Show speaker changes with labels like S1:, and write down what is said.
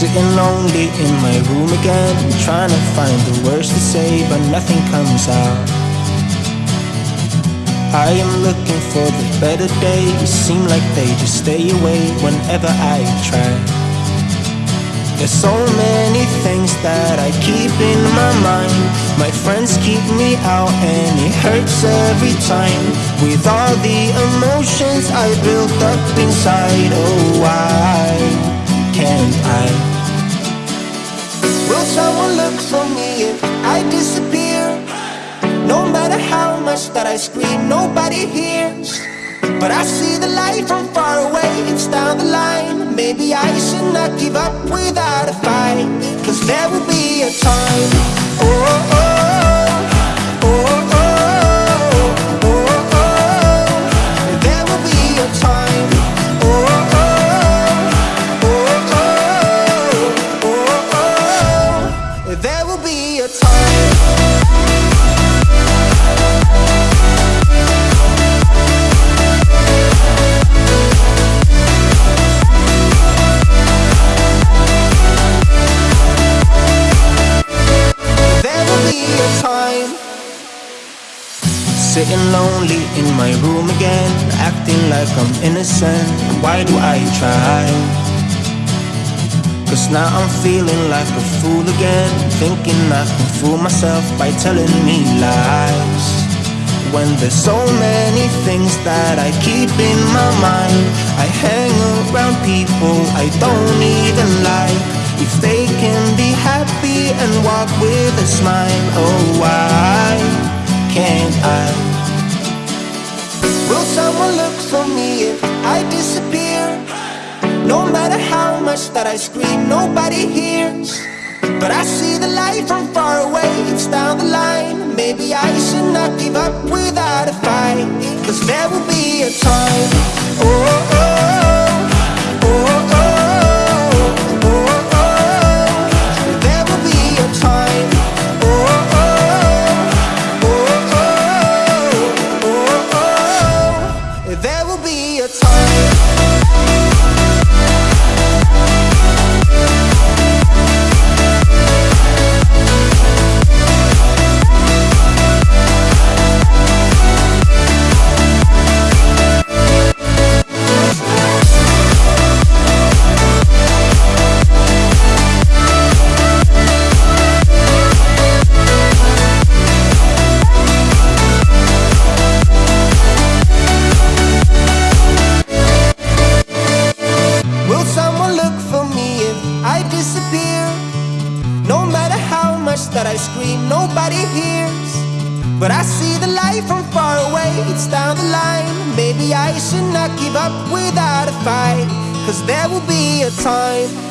S1: Sitting lonely in my room again Trying to find the words to say but nothing comes out. I am looking for the better days. Seem like they just stay away whenever I try. There's so many things that I keep in my mind. My friends keep me out and it hurts every time. With all the emotions I built up inside Oh why can't I? Will look for me if I disappear? No matter how much that I scream, nobody hears. But I see the light from far away, it's down the line. Maybe I should not give up without a fight. Cause there will be a time. Oh, oh, oh, Sitting lonely in my room again Acting like I'm innocent Why do I try? Now I'm feeling like a fool again. Thinking I can fool myself by telling me lies. When there's so many things that I keep in my mind I hang around people I don't even like. If they can be happy and walk with a smile Oh I scream, nobody hears. But I see the light from far away, it's down the line. Maybe I should not give up without a fight. Cause there will be a time. Oh, oh, that I scream, nobody hears. But I see the light from far away, it's down the line. Maybe I should not give up without a fight. Cause there will be a time